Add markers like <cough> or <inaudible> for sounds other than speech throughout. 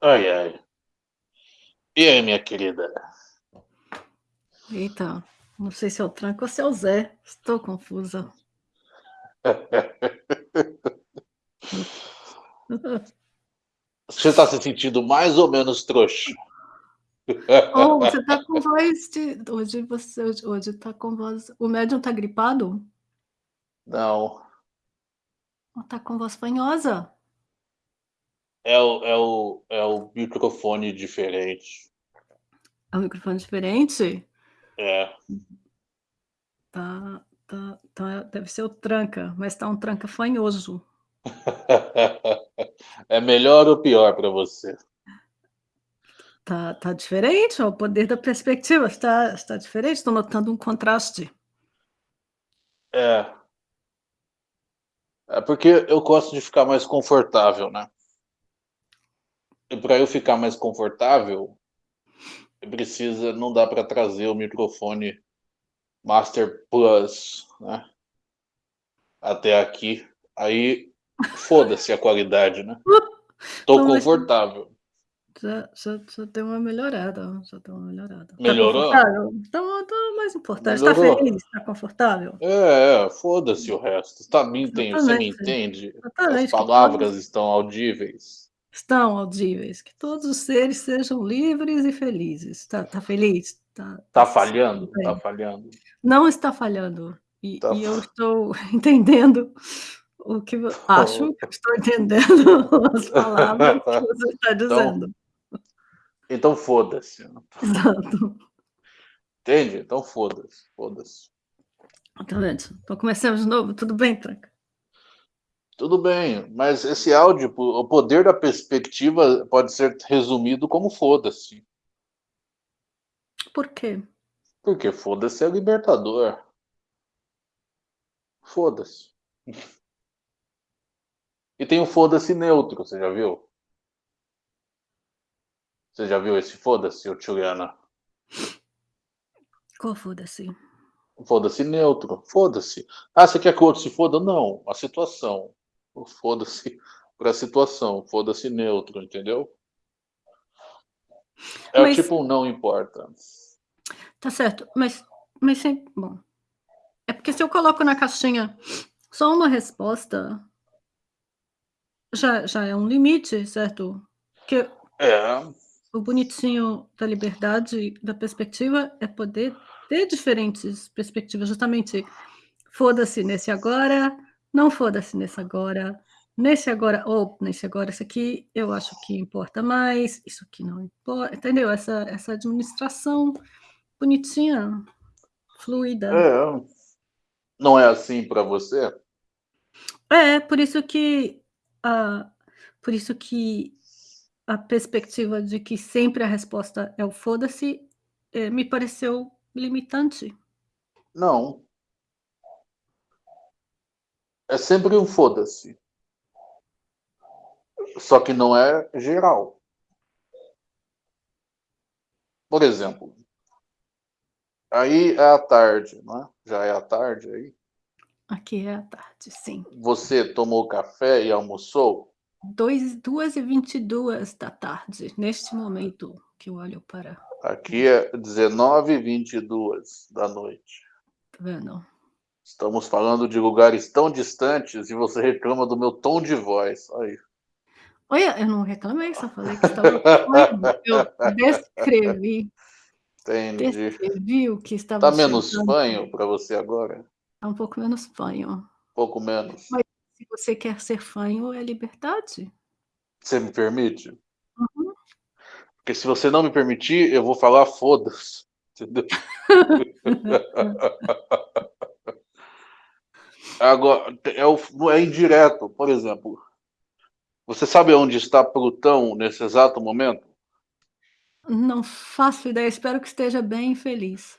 Ai, ai. E aí, minha querida? Eita, não sei se é o Tranco ou se é o Zé. Estou confusa. Você está se sentindo mais ou menos trouxa? <laughs> Oh, você tá com voz de... Hoje você hoje tá com voz... O médium tá gripado? Não. Tá com voz fanhosa. É o, é o, é o microfone diferente. É um microfone diferente? É. Tá, tá, tá, deve ser o tranca, mas tá um tranca fanhoso. <laughs> É melhor ou pior para você? Tá, tá diferente, ó, o poder da perspectiva está, está diferente, estou notando um contraste. É. É porque eu gosto de ficar mais confortável, né? Para eu ficar mais confortável, precisa, não dá para trazer o microfone Master Plus, né? Até aqui. Aí, foda-se a qualidade, né? <laughs> Tô confortável. Já, já, já deu uma melhorada, já deu uma melhorada. Melhorou? Tá então, tá mais importante. Tá Melhorou. feliz? Tá confortável? É, é, foda-se o resto. Tá, me entende, você me entende? Exatamente, As palavras estão audíveis. Estão audíveis. Que todos os seres sejam livres e felizes. Tá, tá feliz? Tá, Tá se falhando? sentindo bem? Tá falhando. Não está falhando. E, Tá e eu estou <laughs> entendendo o que vo- acho que estou entendendo <laughs> as <laughs> palavras que você está dizendo. Então foda-se. Exato. Entende? Então foda-se. Foda-se. Tá vendo? Então começamos de novo. Tudo bem, Tranca? Tudo bem, mas esse áudio, o poder da perspectiva pode ser resumido como foda-se. Por quê? Porque foda-se é libertador. Foda-se. E tem o foda-se neutro, você já viu? Você já viu esse foda-se, ô Juliana? Qual foda-se? Foda-se neutro. Foda-se. Ah, você quer que o outro se foda? Não. A situação. <laughs> Foda-se pra situação. Foda-se neutro, entendeu? É Mas- o tipo não importa. Tá certo, mas, mas sempre. Bom. É porque se eu coloco na caixinha só uma resposta, já, já é um limite, certo? Porque É, o bonitinho da liberdade, da perspectiva, é poder ter diferentes perspectivas, justamente. Foda-se nesse agora, não foda-se nesse agora, nesse agora, ou nesse agora, isso aqui eu acho que importa mais, isso aqui não importa, entendeu? Essa, essa administração bonitinha, fluida. é. Não é assim pra você? É, por isso que a, por isso que a perspectiva de que sempre a resposta é o foda-se eh, me pareceu limitante. Não. É sempre um foda-se. Só que não é geral. Por exemplo, aí é a tarde, né? Já é a tarde aí. Aqui é a tarde, sim. Você tomou café e almoçou? Dois, duas e vinte e duas da tarde, neste momento que eu olho para, tá Aqui é 19h22 da noite. vendo? Estamos falando de lugares tão distantes e você reclama do meu tom de voz. Aí. Olha, eu não reclamei, só falei que estava. Eu descrevi, Entendi. descrevi o que estava Tá menos chegando. fanho para você agora? Tá um pouco menos fanho. Pouco menos. Mas- Se você quer ser fanho, é liberdade. Você me permite? Uhum. Porque se você não me permitir, eu vou falar foda-se. Entendeu? <laughs> <laughs> <laughs> Agora, é, o, é indireto. Por exemplo, você sabe onde está Plutão nesse exato momento? Não faço ideia, espero que esteja bem feliz.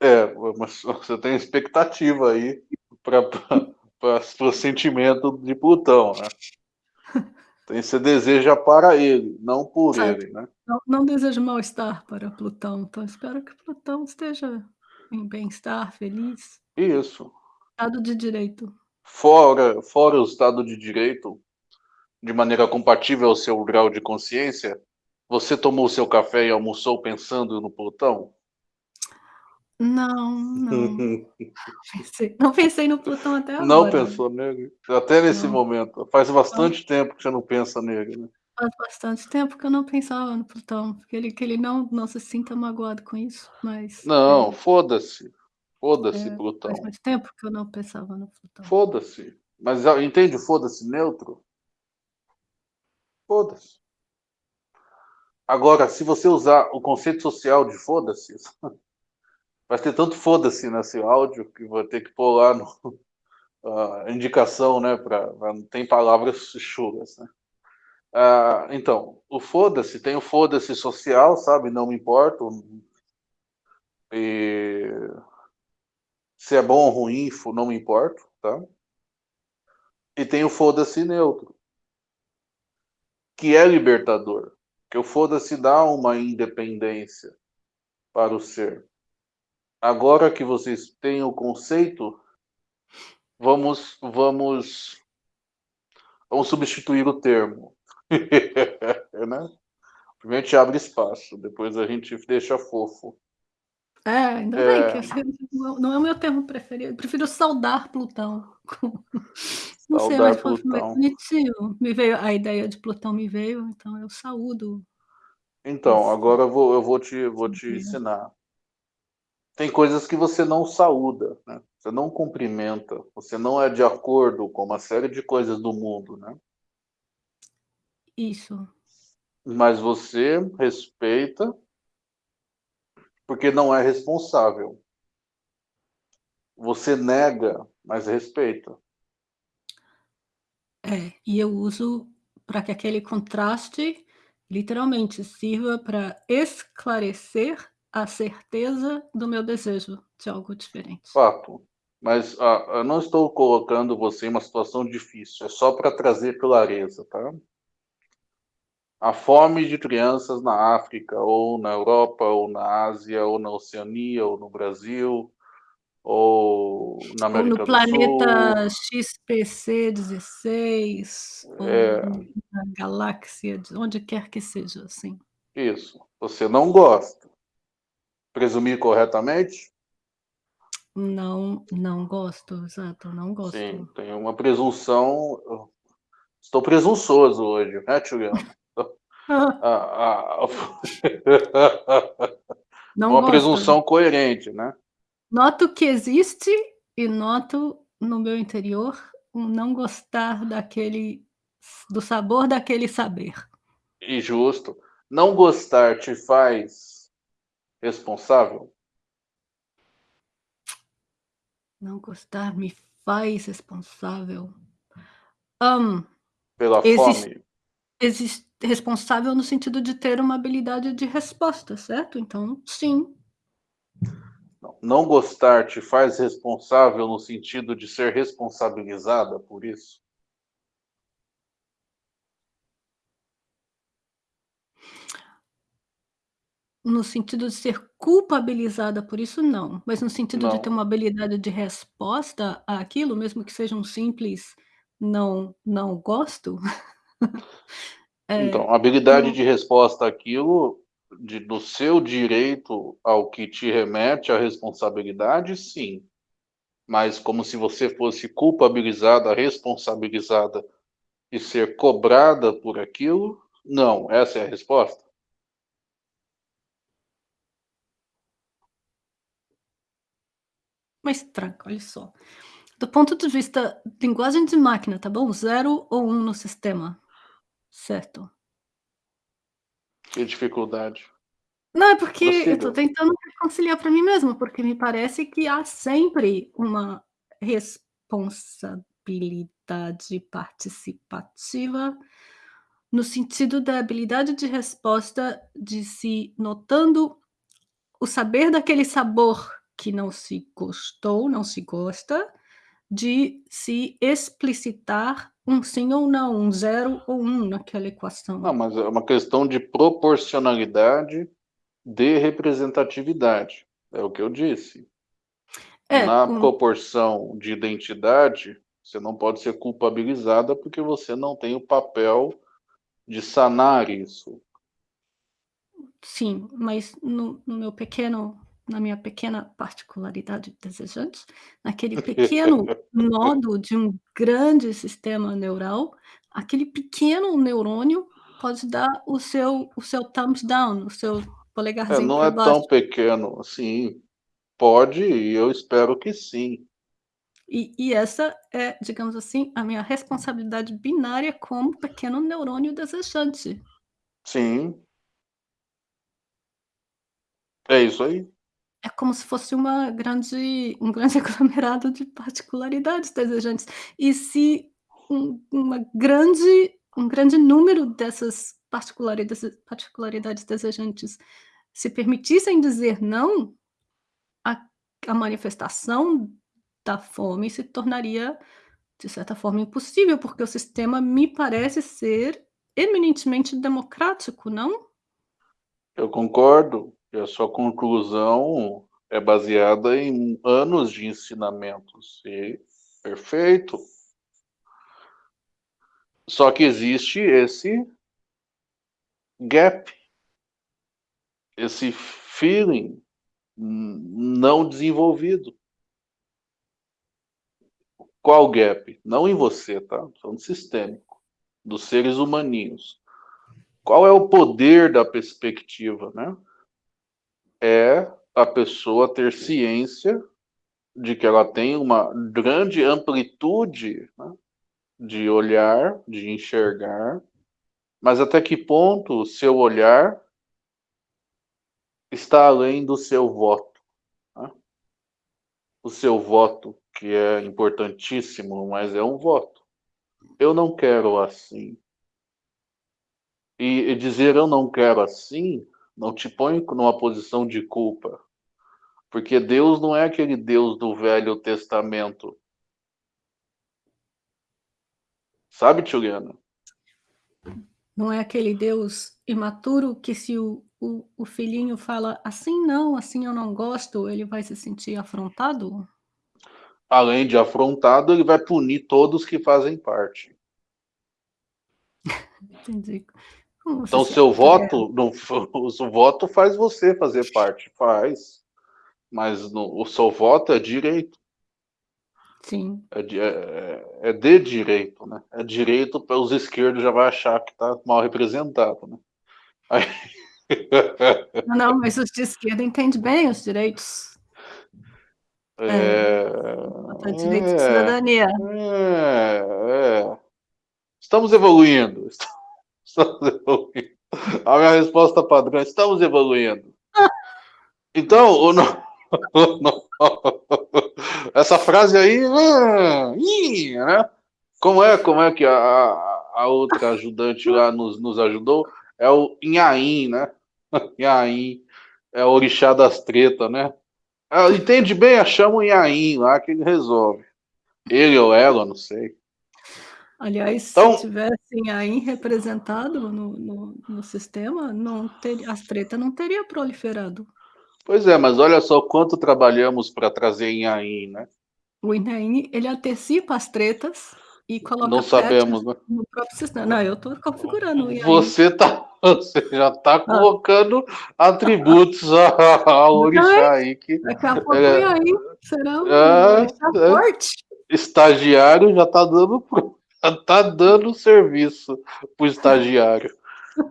É, mas você tem expectativa aí para o sentimento de Plutão, né? <laughs> Tem, você deseja para ele, não por ele, né? Não, não desejo mal-estar para Plutão, então espero que Plutão esteja em bem-estar, feliz, Isso. Estado de direito. Fora, fora o Estado de Direito, de maneira compatível ao seu grau de consciência, Você tomou seu café e almoçou pensando no Plutão? Não, não. Pensei não pensei no Plutão até agora. Não pensou nele? Até nesse Não. momento. Faz bastante tempo que você não pensa nele, né? Faz bastante tempo que eu não pensava no Plutão, que ele que ele não não se sinta magoado com isso, mas, Não, é foda-se. Foda-se, é, faz Plutão. muito tempo que eu não pensava no Plutão. Foda-se. Mas entende o foda-se neutro? Foda-se. Agora, se você usar o conceito social de foda-se, <laughs> vai ter tanto foda-se nesse áudio que vou ter que pôr lá no a <laughs> indicação, né, pra não tem palavras chulas, né. Ah, então, o foda-se, tem o foda-se social, sabe, não me importo. E se é bom ou ruim, não me importo, tá. E tem o foda-se neutro. Que é libertador, que o foda-se dá uma independência para o ser. Agora que vocês têm o conceito, vamos vamos vamos substituir o termo. <laughs> Né. Primeiro a gente abre espaço, depois a gente deixa fofo. É, ainda bem que É. esse não não é o meu termo preferido, eu prefiro saudar Plutão. <laughs> Não sei, Saudar mas foi bonitinho. Me veio a ideia de Plutão me veio, então eu saúdo Então, esse agora eu vou eu vou te vou te ensinar. Tem coisas que você não saúda, né, você não cumprimenta, você não é de acordo com uma série de coisas do mundo, né. Isso. Mas você respeita porque não é responsável. Você nega, mas respeita. É, e eu uso pra que aquele contraste, literalmente, sirva pra esclarecer a certeza do meu desejo de algo diferente. Fato. Mas, ah, eu não estou colocando você em uma situação difícil, é só pra trazer clareza, tá. A fome de crianças na África, ou na Europa, ou na Ásia, ou na Oceania, ou no Brasil, ou na Ou no América do planeta Sul. XPC16, ou É. na galáxia de onde quer que seja, assim. Isso. Você não gosta. Presumi corretamente? Não, não gosto, exato, não gosto. Sim, tem uma presunção estou presunçoso hoje, né, Juliana. A a <laughs> Não uma gosto. presunção coerente, né. Noto que existe e noto no meu interior um não gostar daquele do sabor daquele saber. E justo. Não gostar te faz responsável? Não gostar me faz responsável. Hã, Pela exis fome? exis responsável no sentido de ter uma habilidade de resposta, certo? Então, sim. Não, não gostar te faz responsável no sentido de ser responsabilizada por isso? No sentido de ser culpabilizada por isso, não. Mas no sentido de ter Não. uma habilidade de resposta àquilo, mesmo que seja um simples "não não gosto", <laughs> Então, eh, habilidade de resposta àquilo, de do seu direito ao que te remete à responsabilidade, sim. Mas como se você fosse culpabilizada, responsabilizada e ser cobrada por aquilo, não. Essa é a resposta? Mas tranca, olha só. Do ponto de vista linguagem de máquina, tá bom? 0 ou 1 no sistema, certo? Que dificuldade. Não, é porque eu tô Prossiga. tentando reconciliar pra mim mesma, porque me parece que há sempre uma responsabilidade participativa, no sentido da habilidade de resposta de se notando o saber daquele sabor que não se gostou, não se gosta, de se explicitar um sim ou não, um 0 ou 1 naquela Não, equação. mas é uma questão de proporcionalidade de representatividade, é o que eu disse. É, Na proporção de identidade, você não pode ser culpabilizada, porque você não tem o papel de sanar isso. Sim, mas no no meu pequeno na minha pequena particularidade desejante, naquele <laughs> pequeno nodo de um grande sistema neural, aquele pequeno neurônio pode dar o seu o seu thumbs down, o seu É, polegarzinho não para é baixo. tão pequeno assim. Pode e eu espero que sim. E e essa é, digamos assim, a minha responsabilidade binária como pequeno neurônio desejante. Sim. É isso aí. É como se fosse uma grande um grande <laughs> aglomerado de particularidades desejantes. E se um uma grande um grande número dessas particularidades particularidades desejantes se permitissem dizer não, a a manifestação da fome se tornaria, de certa forma, impossível, porque o sistema me parece ser eminentemente democrático, não? Eu concordo e a sua conclusão é baseada em anos de ensinamentos e perfeito. Só que existe esse gap, esse feeling não desenvolvido. Qual gap? Não em você, tá? Falando sistêmico, dos seres humaninhos. Qual é o poder da perspectiva, né? É a pessoa ter ciência de que ela tem uma grande amplitude né, de olhar, de enxergar, mas até que ponto o seu olhar está além do seu voto. Né? O seu voto, que é importantíssimo, mas é um voto. Eu não quero assim. E, e dizer eu não quero assim não te põe numa posição de culpa. Porque Deus não é aquele Deus do Velho Testamento. Sabe, Juliana? Não é aquele Deus imaturo que se o, o, o filhinho fala assim não, assim eu não gosto, ele vai se sentir afrontado? Além de afrontado, ele vai punir todos que fazem parte. <laughs> Entendi. Então, seu voto, não, <laughs> o voto faz você fazer parte, faz. Mas no, o seu voto é direito. Sim. É de, é, é de direito, né? É direito para os esquerdos já vai achar que está mal representado, né? Aí... <laughs> Não, mas os de esquerda entendem bem os direitos. É, é, direito de cidadania. É, é. Estamos evoluindo. Estamos evoluindo. A minha resposta padrão, estamos evoluindo. Então, o, <laughs> essa frase aí, né? Como é, como é que a, a outra ajudante lá nos, nos ajudou? É o Inhaim, né? <laughs> Inhaim é o orixá das tretas, né? Ela entende bem, chama o Inhaim lá que ele resolve. Ele ou ela, não sei. Aliás, então, se tivesse Inhaim representado no, no, no sistema, não ter, as tretas não teria proliferado. Pois é, mas olha só quanto trabalhamos para trazer Inhaim, né? O Inhaim, ele antecipa as tretas e coloca Não sabemos, né? no próprio sistema. Não, eu estou configurando o Inhaim. Você, tá, você já está ah. colocando atributos ao orixá aí. Que, Daqui a pouco é, o Inhaim será um é, orixá é, forte. Estagiário já está dando, já tá dando serviço para o estagiário.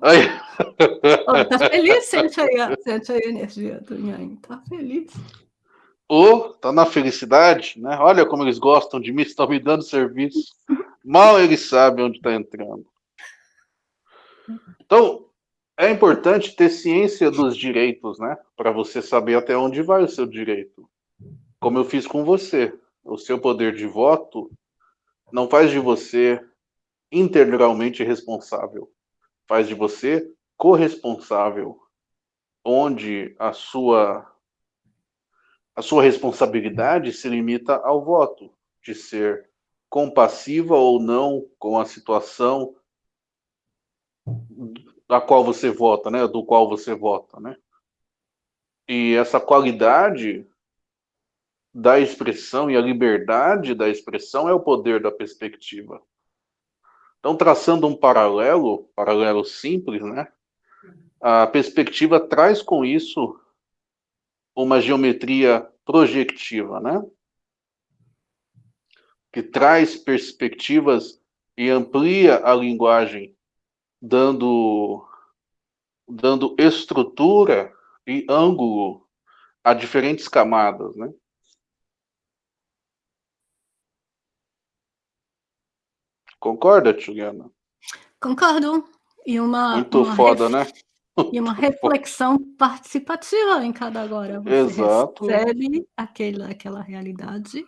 Aí... Oh, tá feliz? Sente aí, sente aí a energia do Nhaim. Tá feliz. Ou tá na felicidade, né? Olha como eles gostam de mim, estão me dando serviço. Mal eles sabem onde está entrando. Então, é importante ter ciência dos direitos, né? Para você saber até onde vai o seu direito. Como eu fiz com você. O seu poder de voto não faz de você integralmente responsável faz de você corresponsável, onde a sua a sua responsabilidade se limita ao voto, de ser compassiva ou não com a situação da qual você vota, né, do qual você vota, né? E essa qualidade da expressão e a liberdade da expressão é o poder da perspectiva. Então, traçando um paralelo, paralelo simples, né? a perspectiva traz com isso uma geometria projetiva, né? Que traz perspectivas e amplia a linguagem, dando, dando estrutura e ângulo a diferentes camadas, né? Concorda, Juliana? Concordo. E uma, Muito uma foda, né? E uma <laughs> reflexão participativa em cada agora. Você Exato. recebe aquela, aquela realidade,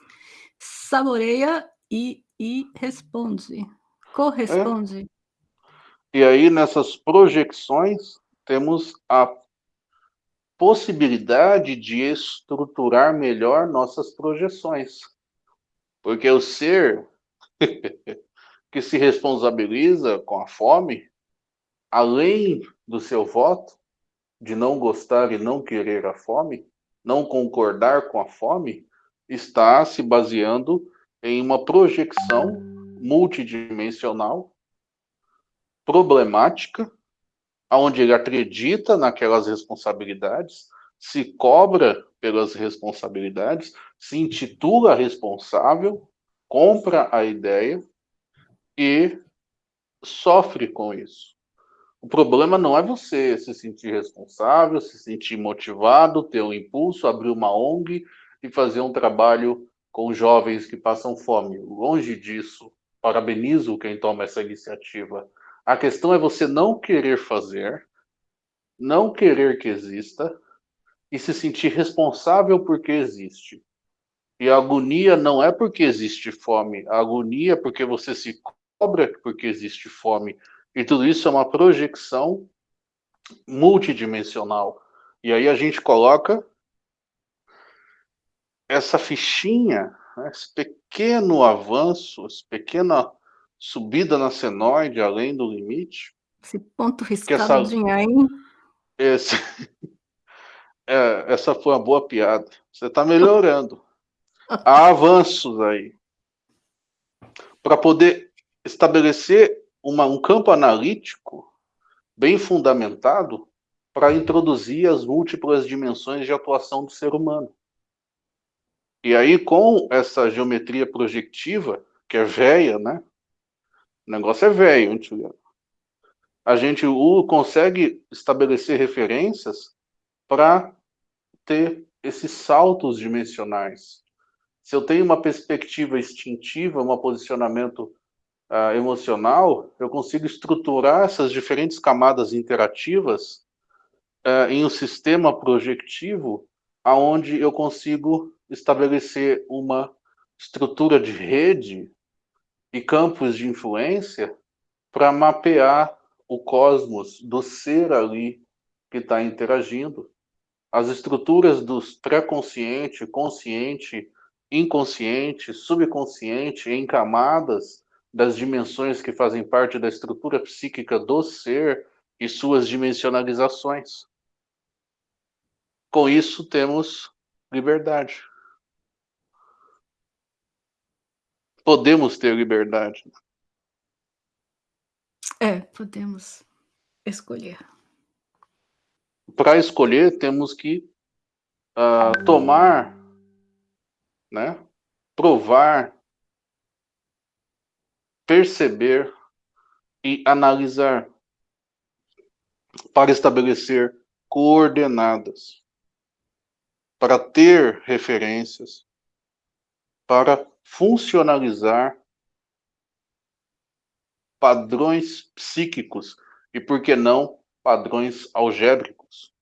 saboreia e, e responde, corresponde. É. E aí, nessas projeções, temos a possibilidade de estruturar melhor nossas projeções. Porque o ser <laughs> que se responsabiliza com a fome, além do seu voto, de não gostar e não querer a fome, não concordar com a fome, está se baseando em uma projeção multidimensional, problemática, onde ele acredita naquelas responsabilidades, se cobra pelas responsabilidades, se intitula responsável, compra a ideia e sofre com isso. O problema não é você se sentir responsável, se sentir motivado, ter um impulso, abrir uma ONG e fazer um trabalho com jovens que passam fome. Longe disso, parabenizo quem toma essa iniciativa. A questão é você não querer fazer, não querer que exista e se sentir responsável porque existe. E a agonia não é porque existe fome, a agonia é porque você se cobra porque existe fome. E tudo isso é uma projeção multidimensional. E aí a gente coloca essa fichinha, né, esse pequeno avanço, essa pequena subida na senoide além do limite. Esse ponto riscado essa, de Nhaim. Esse, <laughs> é, essa foi uma boa piada. Você está melhorando. Há avanços aí. Para poder estabelecer uma, um campo analítico bem fundamentado para introduzir as múltiplas dimensões de atuação do ser humano. E aí, com essa geometria projetiva, que é velha, né? O negócio é velho, A gente consegue estabelecer referências para ter esses saltos dimensionais. Se eu tenho uma perspectiva instintiva, um posicionamento uh, emocional, eu consigo estruturar essas diferentes camadas interativas uh, em um sistema projetivo aonde eu consigo estabelecer uma estrutura de rede e campos de influência para mapear o cosmos do ser ali que está interagindo. As estruturas dos pré-consciente, consciente, inconsciente, subconsciente, em camadas, das dimensões que fazem parte da estrutura psíquica do ser e suas dimensionalizações. Com isso, temos liberdade. Podemos ter liberdade. É, podemos escolher. Para escolher, temos que uh, tomar, né, provar perceber e analisar para estabelecer coordenadas, para ter referências, para funcionalizar padrões psíquicos e, por que não, padrões algébricos.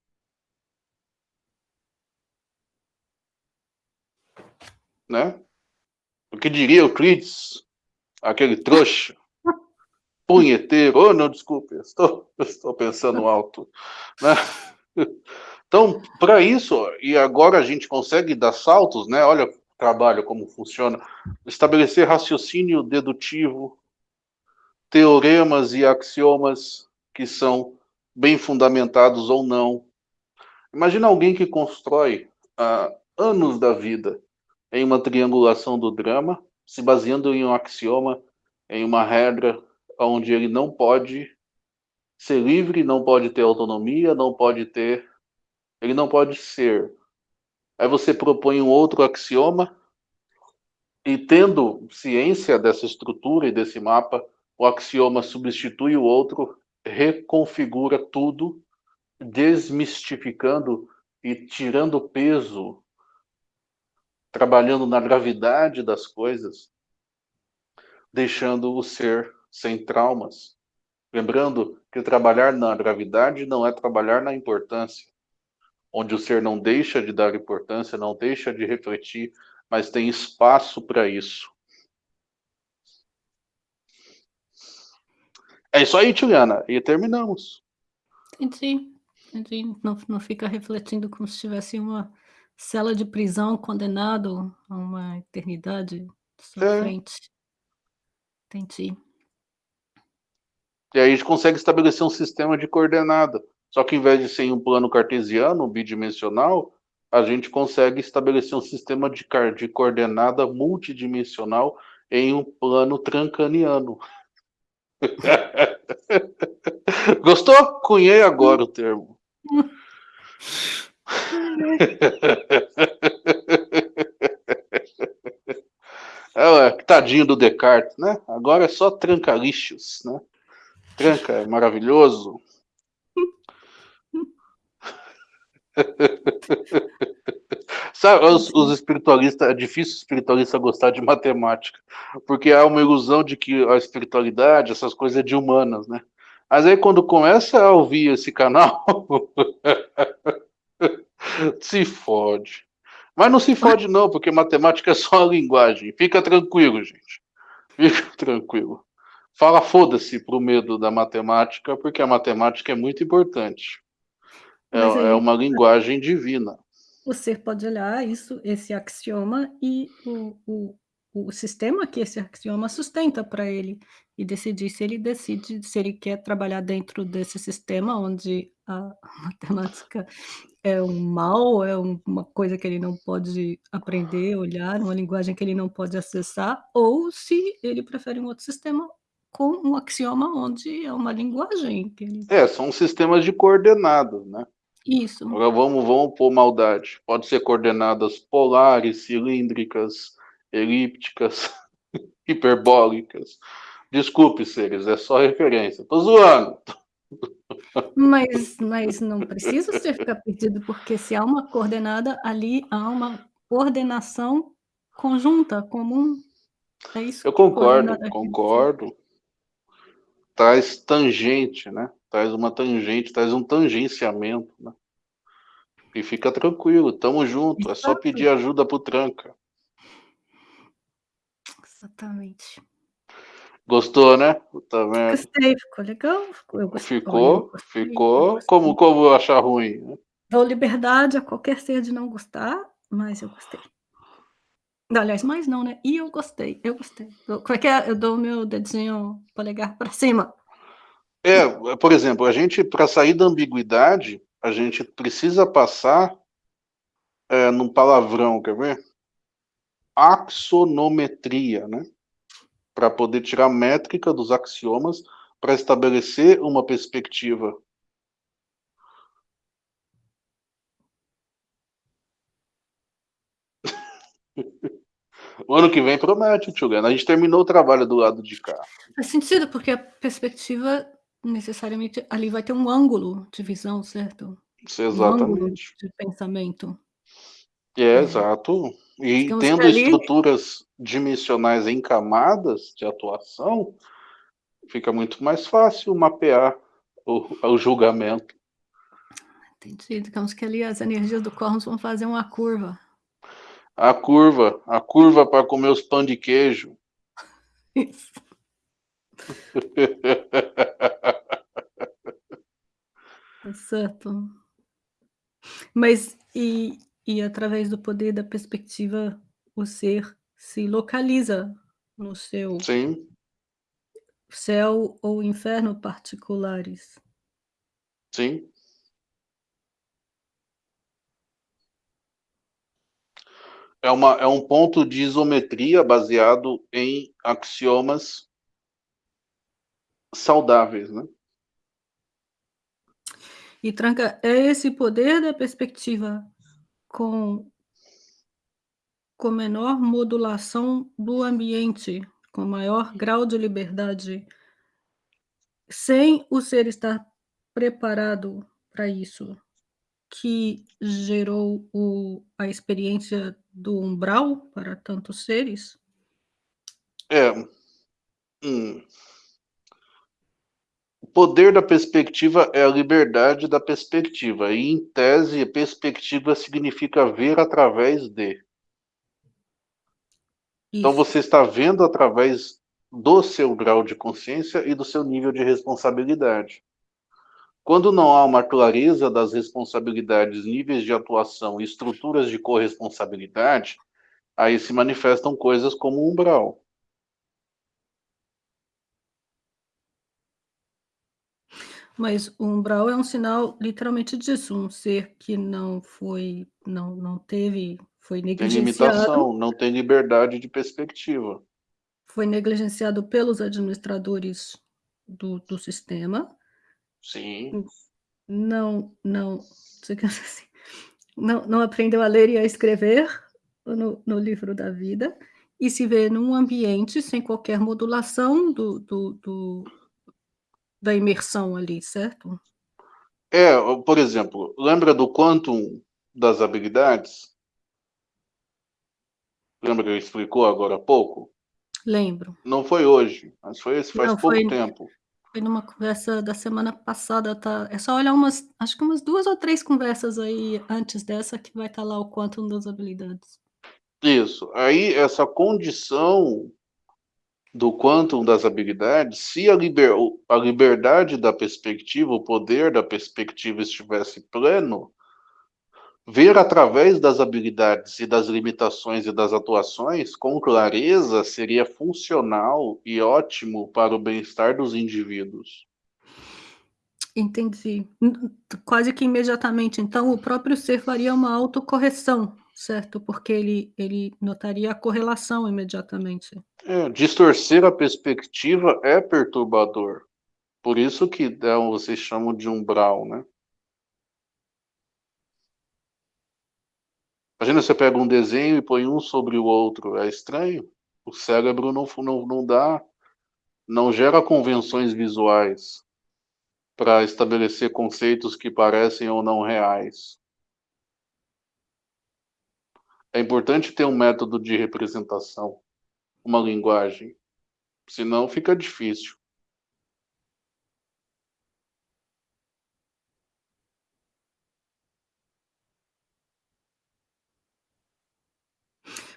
Né? O que diria Euclides? Aquele trouxa, punheteiro, oh, não, desculpe, estou, estou pensando alto. Né? Então, para isso, e agora a gente consegue dar saltos, né? Olha o trabalho, como funciona. Estabelecer raciocínio dedutivo, teoremas e axiomas que são bem fundamentados ou não. Imagina alguém que constrói há anos da vida em uma triangulação do drama, se baseando em um axioma, em uma regra onde ele não pode ser livre, não pode ter autonomia, não pode ter. Ele não pode ser. Aí você propõe um outro axioma, e tendo ciência dessa estrutura e desse mapa, o axioma substitui o outro, reconfigura tudo, desmistificando e tirando peso, trabalhando na gravidade das coisas, deixando o ser sem traumas. Lembrando que trabalhar na gravidade não é trabalhar na importância, onde o ser não deixa de dar importância, não deixa de refletir, mas tem espaço para isso. É isso aí, Juliana, e terminamos. Entendi. Entendi. Não, não fica refletindo como se tivesse uma cela de prisão condenado a uma eternidade sua É. frente. Entendi. E aí a gente consegue estabelecer um sistema de coordenada. Só que em vez de ser em um plano cartesiano, bidimensional, a gente consegue estabelecer um sistema de, de coordenada multidimensional em um plano trancaniano. <laughs> Gostou? Cunhei agora o termo. <laughs> <laughs> É, tadinho do Descartes, né? Agora é só tranca-lixos, né? Tranca é maravilhoso. <laughs> Sabe, os, os espiritualistas, é difícil espiritualista gostar de matemática, porque há uma ilusão de que a espiritualidade, essas coisas é de humanas, né? Mas aí quando começa a ouvir esse canal, <laughs> se fode. Mas não se fode não, porque matemática é só a linguagem. Fica tranquilo, gente. Fica tranquilo. Fala foda-se pro medo da matemática, porque a matemática é muito importante. É, aí- é uma linguagem divina. O ser pode olhar isso, esse axioma e o, o, o sistema que esse axioma sustenta para ele e decidir se ele decide se ele quer trabalhar dentro desse sistema onde a <laughs> matemática é um mal, é um- uma coisa que ele não pode aprender, olhar, uma linguagem que ele não pode acessar, ou se ele prefere um outro sistema com um axioma onde é uma linguagem que ele... É, são sistemas de coordenadas, né? Isso. Agora vamos, vamos pôr maldade. Pode ser coordenadas polares, cilíndricas, elípticas, <laughs> hiperbólicas. Desculpe, seres, é só referência. Tô zoando. Mas, mas não precisa você ficar perdido, porque se há uma coordenada, ali há uma coordenação conjunta, comum. É isso Eu concordo, concordo. Traz tangente, né? Traz uma tangente, traz um tangenciamento, né? E fica tranquilo, tamo junto. É só pedir ajuda pro tranca. Exatamente. Gostou, né? Puta merda. Gostei, ficou legal. Gostei, Ficou, gostei, ficou. gostei. Como, como achar ruim? né? Dou liberdade a qualquer ser de não gostar, mas eu gostei. Aliás, mais não, né? E eu gostei, eu gostei. Como é que é? Eu dou o meu dedinho polegar para cima. É, por exemplo, a gente, para sair da ambiguidade, a gente precisa passar é, num palavrão, quer ver? Axonometria, né? Para poder tirar a métrica dos axiomas para estabelecer uma perspectiva. O ano que vem promete, tio Gano. A gente terminou o trabalho do lado de cá. Faz sentido, porque a perspectiva necessariamente ali vai ter um ângulo de visão, certo? Isso, Um ângulo exatamente. de pensamento. É, É. exato. E Digamos que tendo ali- estruturas dimensionais em camadas de atuação, fica muito mais fácil mapear o, o julgamento. Entendi. Digamos que ali as energias do cosmos vão fazer uma curva. A curva, a curva para comer os pão de queijo. Isso. <laughs> Tá certo. Mas e, e através do poder da perspectiva, o ser se localiza no seu Sim, céu ou inferno particulares. sim. É, uma, é um ponto de isometria baseado em axiomas saudáveis, né? E tranca, é esse poder da perspectiva com com menor modulação do ambiente, com maior grau de liberdade, sem o ser estar preparado para isso, que gerou o a experiência do umbral para tantos seres? É. Hum. Poder da perspectiva é a liberdade da perspectiva, e em tese, perspectiva significa ver através de. Então Isso. você está vendo através do seu grau de consciência e do seu nível de responsabilidade. Quando não há uma clareza das responsabilidades, níveis de atuação e estruturas de corresponsabilidade, aí se manifestam coisas como umbral. Mas o umbral é um sinal literalmente disso, um ser que não foi não não teve foi Tem negligenciado limitação, não tem liberdade de perspectiva. foi negligenciado pelos administradores do do sistema. Sim. Não não assim, não não aprendeu a ler e a escrever no no livro da vida, e se vê num ambiente sem qualquer modulação do do do da imersão ali, certo? É, por exemplo, lembra do quantum das habilidades? Lembra que ele explicou agora há pouco? Lembro. Não foi hoje, mas foi esse faz Não, pouco foi tempo. foi numa conversa da semana passada, tá é só olhar umas acho que umas 2 ou 3 conversas aí antes dessa que vai estar lá o quantum das habilidades. Isso, aí essa condição do quantum das habilidades, se a liber a liberdade da perspectiva, o poder da perspectiva estivesse pleno, ver através das habilidades e das limitações e das atuações com clareza seria funcional e ótimo para o bem-estar dos indivíduos. Entendi. Quase que imediatamente, então, o próprio ser faria uma autocorreção, certo? Porque ele ele notaria a correlação imediatamente. É, distorcer a perspectiva é perturbador. Por isso que, né, vocês chamam de umbral, né? Imagina você pega um desenho e põe um sobre o outro, é estranho? O cérebro não não não dá não gera convenções visuais para estabelecer conceitos que parecem ou não reais. É importante ter um método de representação, uma linguagem, senão fica difícil.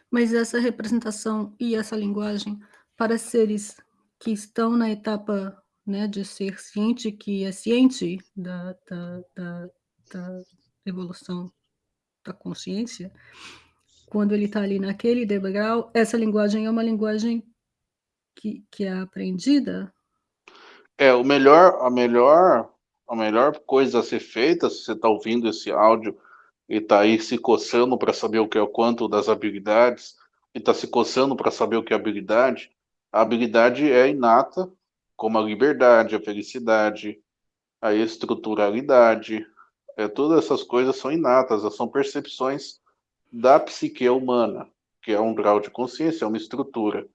Mas essa representação e essa linguagem para seres que estão na etapa, né, de ser ciente, que é ciente da da da da evolução da consciência, quando ele está ali naquele degrau, essa linguagem é uma linguagem que que é aprendida? É, o melhor a melhor a melhor coisa a ser feita, se você está ouvindo esse áudio e está aí se coçando para saber o que é o quanto das habilidades, e está se coçando para saber o que é habilidade, a habilidade é inata, como a liberdade, a felicidade, a estruturalidade, é, todas essas coisas são inatas, são percepções da psique humana, que é um grau de consciência, é uma estrutura.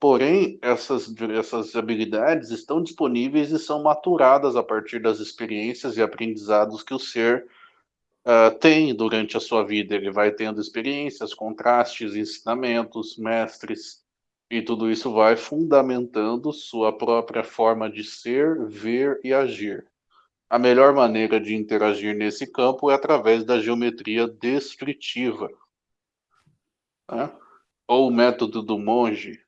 Porém, essas essas habilidades estão disponíveis e são maturadas a partir das experiências e aprendizados que o ser, hã, tem durante a sua vida. Ele vai tendo experiências, contrastes, ensinamentos, mestres, e tudo isso vai fundamentando sua própria forma de ser, ver e agir. A melhor maneira de interagir nesse campo é através da geometria descritiva. Né, ou o método do monge.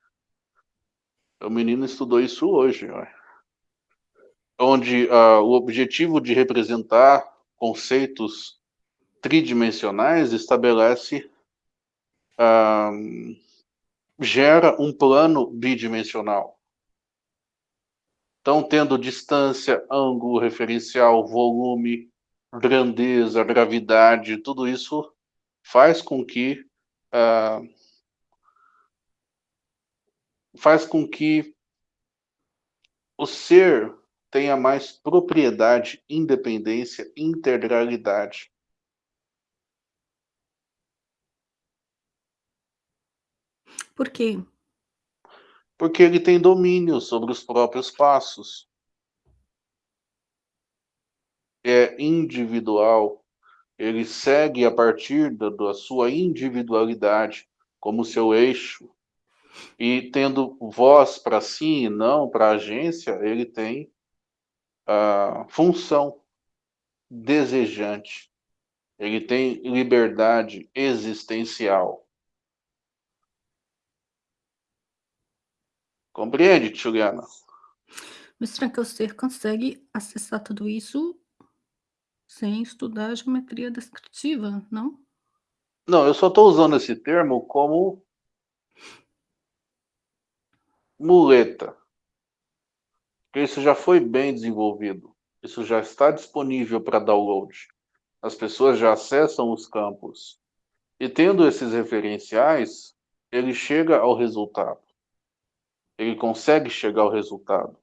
O menino estudou isso hoje, ué. Onde, ah, o objetivo de representar conceitos tridimensionais estabelece, hã, gera um plano bidimensional. Então, tendo distância, ângulo referencial, volume, grandeza, gravidade, tudo isso faz com que, hã faz com que o ser tenha mais propriedade, independência, integralidade. Por quê? Porque ele tem domínio sobre os próprios passos. É individual. Ele segue a partir da, da sua individualidade como seu eixo. E tendo voz para si e não para a agência, ele tem a função desejante. Ele tem liberdade existencial. Compreende, Juliana? Mas Frankelster consegue acessar tudo isso sem estudar a geometria descritiva, não? Não, eu só estou usando esse termo como muleta. Isso já foi bem desenvolvido. Isso já está disponível para download. As pessoas já acessam os campos. E tendo esses referenciais, ele chega ao resultado. Ele consegue chegar ao resultado.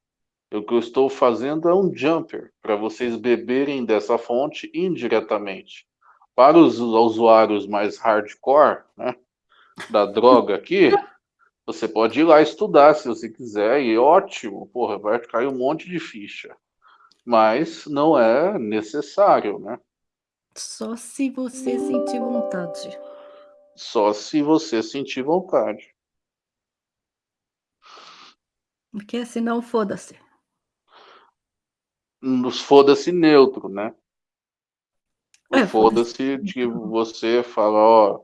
O que eu estou fazendo é um jumper, para vocês beberem dessa fonte indiretamente. Para os usuários mais hardcore, né, da droga aqui, <laughs> você pode ir lá estudar se você quiser, e ótimo, porra, vai cair um monte de ficha. Mas não é necessário, né? Só se você sentir vontade. Só se você sentir vontade. Porque senão, foda-se. Nos foda-se neutro, né? É, foda-se foda-se. de você falar, ó,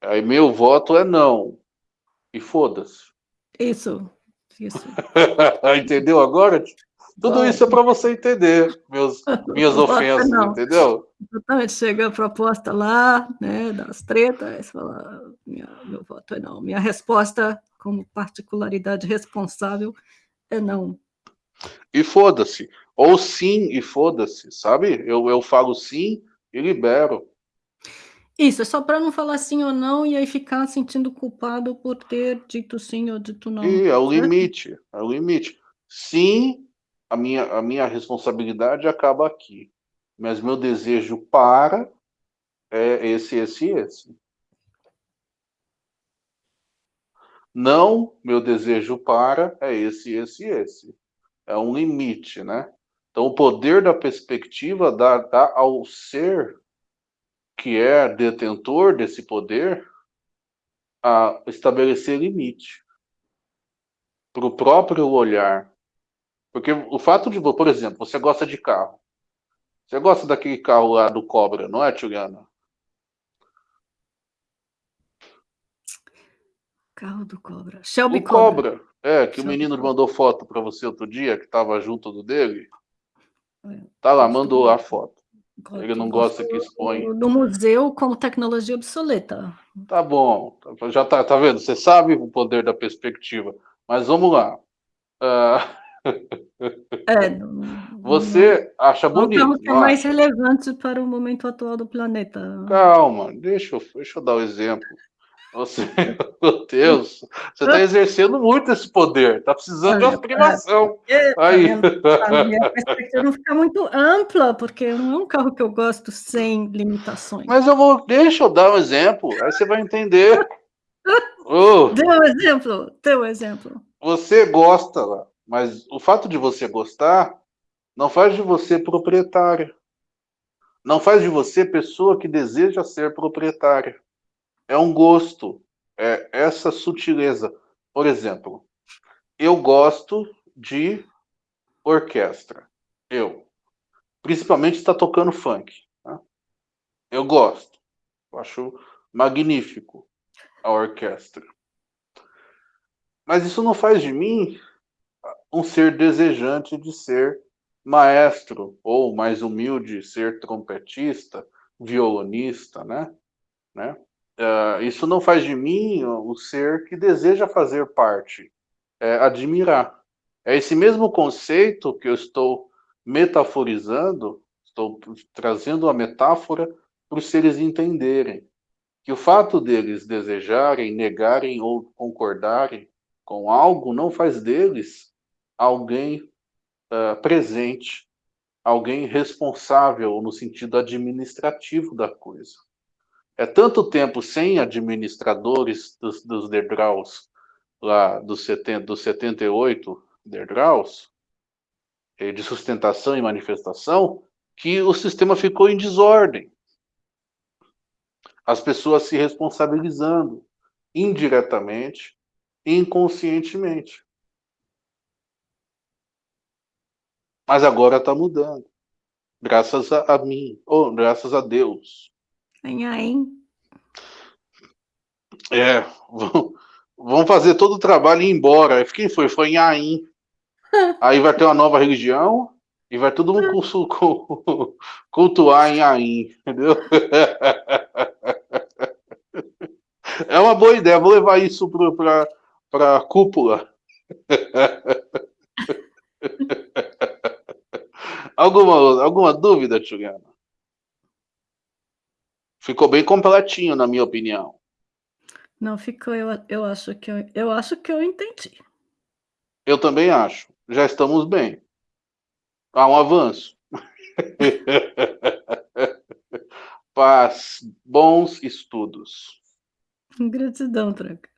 aí meu voto é não. E foda-se. Isso, isso. <laughs> Entendeu agora? Tudo isso é para você entender meus, <laughs> minhas ofensas, não. entendeu? Exatamente, chega a proposta lá, né, das tretas, você fala, minha, meu voto é não. Minha resposta, como particularidade responsável, é não. E foda-se. Ou sim e foda-se, sabe? Eu, eu falo sim e libero. Isso, é só para não falar sim ou não e aí ficar sentindo culpado por ter dito sim ou dito não. E é o limite, é o limite. Sim, a minha, a minha responsabilidade acaba aqui. Mas meu desejo para é esse, esse e esse. Não, meu desejo para é esse, esse esse. É um limite, né? Então, o poder da perspectiva dá, dá ao ser que é detentor desse poder a estabelecer limite para o próprio olhar. Porque o fato de, por exemplo, você gosta de carro. Você gosta daquele carro lá do Cobra, não é, Juliana? Carro do Cobra. Shelby O Cobra. Cobra. É, que o Shelby menino Cobra. mandou foto para você outro dia, que estava junto do dele. É, Tá lá, mandou a foto. Ele não gosta que expõe. No museu como tecnologia obsoleta. Tá bom, já tá, tá vendo? Você sabe o poder da perspectiva. Mas vamos lá. Ah, É, <laughs> você acha o bonito, que é não mais relevante para o momento atual do planeta. Calma, deixa eu, deixa eu dar o exemplo. Você, <laughs> meu Deus, você está exercendo muito esse poder. Tá precisando de uma privação. É, tá Aí. A minha <laughs> perspectiva não fica muito ampla, porque não é um carro que eu gosto sem limitações. Mas eu vou, deixa eu dar um exemplo, aí você vai entender. <laughs> Ô, Dê um exemplo, dê um exemplo. você gosta lá, mas o fato de você gostar não faz de você proprietária. Não faz de você pessoa que deseja ser proprietária. É um gosto, é essa sutileza. Por exemplo, eu gosto de orquestra. Eu. Principalmente está tocando funk. né? Eu gosto. Eu acho magnífico a orquestra. Mas isso não faz de mim um ser desejante de ser maestro, ou mais humilde, ser trompetista, violonista, né? né? Uh, isso não faz de mim o ser que deseja fazer parte, é admirar. É esse mesmo conceito que eu estou metaforizando, estou trazendo a metáfora para os seres entenderem que o fato deles desejarem, negarem ou concordarem com algo não faz deles alguém uh, presente, alguém responsável no sentido administrativo da coisa. É tanto tempo sem administradores dos, dos degraus, lá dos, 70, dos 78 degraus, eh, de sustentação e manifestação, que o sistema ficou em desordem. As pessoas se responsabilizando indiretamente, inconscientemente. Mas agora está mudando. Graças a, a mim, ou graças a Deus. Hein? É, vão fazer todo o trabalho e ir embora. Quem foi? Foi em Ain. <laughs> Aí vai ter uma nova religião e vai todo mundo <laughs> cultuar em Ain, entendeu? <laughs> É uma boa ideia, vou levar isso para a cúpula. alguma, alguma dúvida, Juliana? Ficou bem completinho, na minha opinião. Não ficou, eu, eu, acho que eu, eu acho que eu entendi. Eu também acho. Já estamos bem. Há um avanço. <laughs> Paz, bons estudos. Gratidão, Tranca.